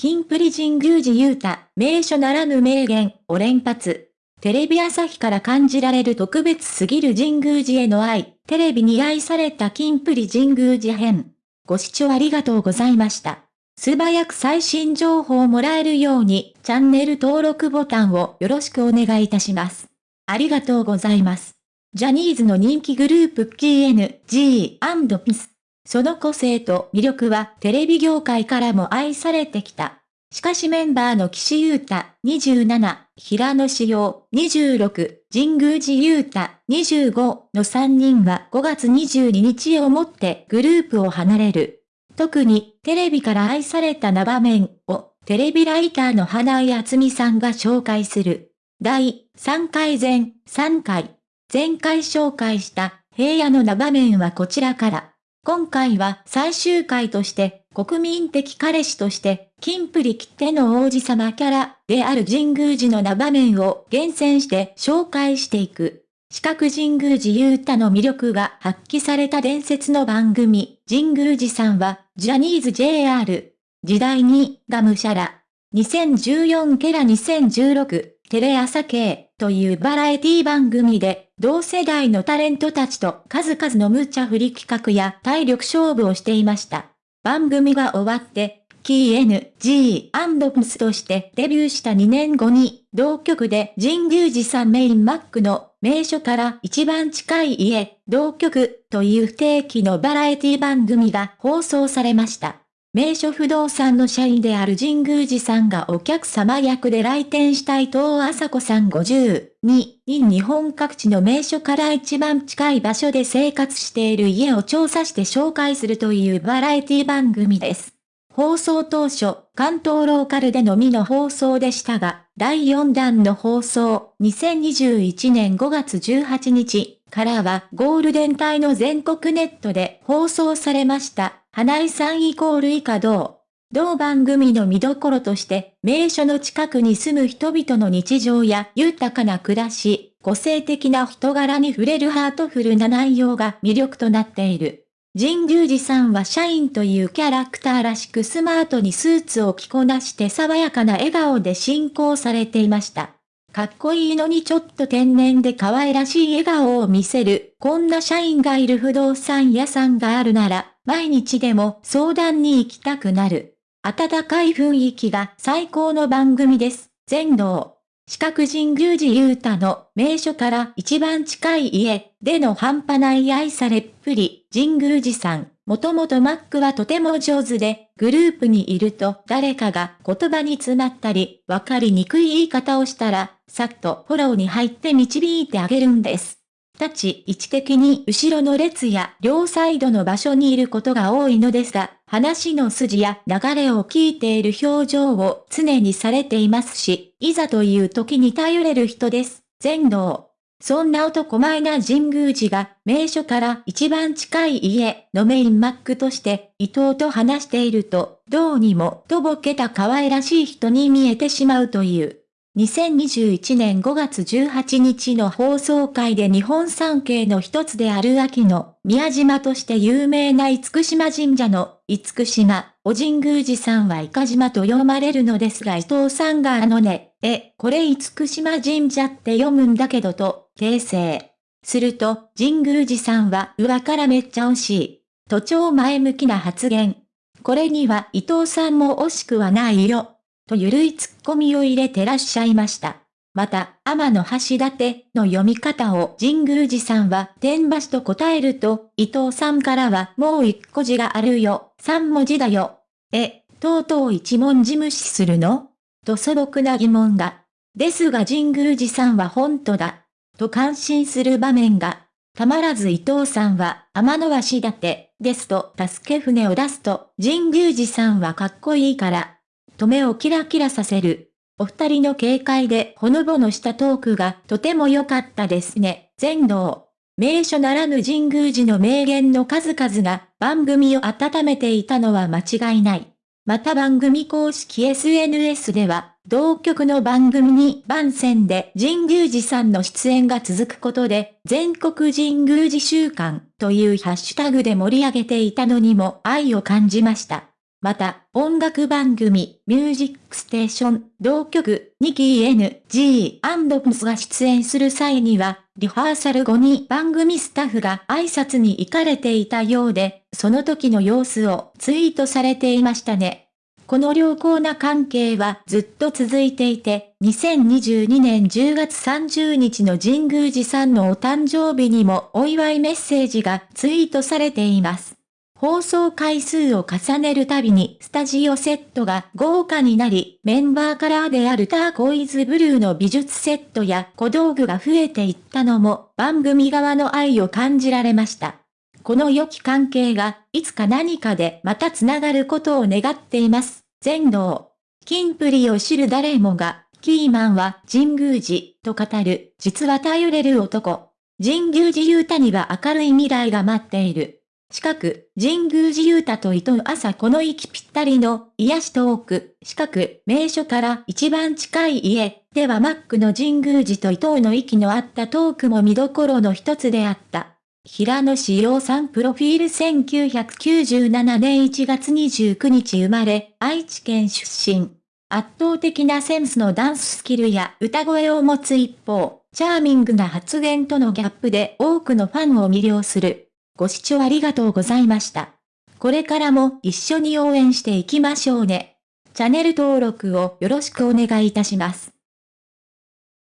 キンプリ神宮寺勇太、名所ならぬ名言を連発。テレビ朝日から感じられる特別すぎる神宮寺への愛、テレビに愛されたキンプリ神宮寺編。ご視聴ありがとうございました。素早く最新情報をもらえるように、チャンネル登録ボタンをよろしくお願いいたします。ありがとうございます。ジャニーズの人気グループ KNG&PIS。その個性と魅力はテレビ業界からも愛されてきた。しかしメンバーの岸優太27、平野志陽26、神宮寺優太25の3人は5月22日をもってグループを離れる。特にテレビから愛された名場面をテレビライターの花井厚美さんが紹介する。第3回前3回。前回紹介した平野の名場面はこちらから。今回は最終回として国民的彼氏として金プリ切手の王子様キャラである神宮寺の名場面を厳選して紹介していく。四角神宮寺勇太の魅力が発揮された伝説の番組、神宮寺さんは、ジャニーズ JR、時代に、がむしゃら、2014ケラ2016、テレ朝系というバラエティ番組で、同世代のタレントたちと数々の無茶振り企画や体力勝負をしていました。番組が終わって、キー N、G& プスとしてデビューした2年後に、同局で神宮寺さんメインマックの名所から一番近い家、同局という不定期のバラエティ番組が放送されました。名所不動産の社員である神宮寺さんがお客様役で来店した伊藤麻子さん52に日本各地の名所から一番近い場所で生活している家を調査して紹介するというバラエティ番組です。放送当初、関東ローカルでのみの放送でしたが、第4弾の放送、2021年5月18日からはゴールデン帯の全国ネットで放送されました。花井さんイコール以下同。同番組の見どころとして、名所の近くに住む人々の日常や豊かな暮らし、個性的な人柄に触れるハートフルな内容が魅力となっている。神宮寺さんは社員というキャラクターらしくスマートにスーツを着こなして爽やかな笑顔で進行されていました。かっこいいのにちょっと天然で可愛らしい笑顔を見せる、こんな社員がいる不動産屋さんがあるなら、毎日でも相談に行きたくなる。温かい雰囲気が最高の番組です。全道。四角神宮寺勇太の名所から一番近い家での半端ない愛されっぷり、神宮寺さん。もともとマックはとても上手で、グループにいると誰かが言葉に詰まったり、わかりにくい言い方をしたら、さっとフォローに入って導いてあげるんです。立ち位置的に後ろの列や両サイドの場所にいることが多いのですが、話の筋や流れを聞いている表情を常にされていますし、いざという時に頼れる人です。全能。そんな男前な神宮寺が名所から一番近い家のメインマックとして伊藤と話していると、どうにもとぼけた可愛らしい人に見えてしまうという。2021年5月18日の放送会で日本三景の一つである秋の宮島として有名な厳島神社の厳島、お神宮寺さんはイカ島と読まれるのですが伊藤さんがあのね、え、これ厳島神社って読むんだけどと、訂正。すると、神宮寺さんは上からめっちゃ惜しい。都庁前向きな発言。これには伊藤さんも惜しくはないよ。とゆるいツッコミを入れてらっしゃいました。また、天の橋立の読み方を神宮寺さんは天橋と答えると、伊藤さんからはもう一個字があるよ、三文字だよ。え、とうとう一文字無視するの？と素朴な疑問が。ですが神宮寺さんは本当だ。と感心する場面が。たまらず伊藤さんは天の橋立ですと助け船を出すと神宮寺さんはかっこいいからと目をキラキラさせる。お二人の軽快でほのぼのしたトークがとても良かったですね。全道。名所ならぬ神宮寺の名言の数々が番組を温めていたのは間違いない。また番組公式 SNS では、同局の番組に番宣で神宮寺さんの出演が続くことで、全国神宮寺週間というハッシュタグで盛り上げていたのにも愛を感じました。また、音楽番組、ミュージックステーション、同曲、ニキー N.G. が出演する際には、リハーサル後に番組スタッフが挨拶に行かれていたようで、その時の様子をツイートされていましたね。この良好な関係はずっと続いていて、2022年10月30日の神宮寺さんのお誕生日にもお祝いメッセージがツイートされています。放送回数を重ねるたびにスタジオセットが豪華になり、メンバーカラーであるターコイズブルーの美術セットや小道具が増えていったのも番組側の愛を感じられました。この良き関係がいつか何かでまた繋がることを願っています。全能。金プリを知る誰もが、キーマンは神宮寺と語る、実は頼れる男。神宮寺雄太には明るい未来が待っている。近く、神宮寺雄太と伊藤朝この息ぴったりの癒しトーク、近く、名所から一番近い家、ではマックの神宮寺と伊藤の息の合ったトークも見どころの一つであった。平野志陽さんプロフィール1997年1月29日生まれ、愛知県出身。圧倒的なセンスのダンススキルや歌声を持つ一方、チャーミングな発言とのギャップで多くのファンを魅了する。ご視聴ありがとうございました。これからも一緒に応援していきましょうね。チャンネル登録をよろしくお願いいたします。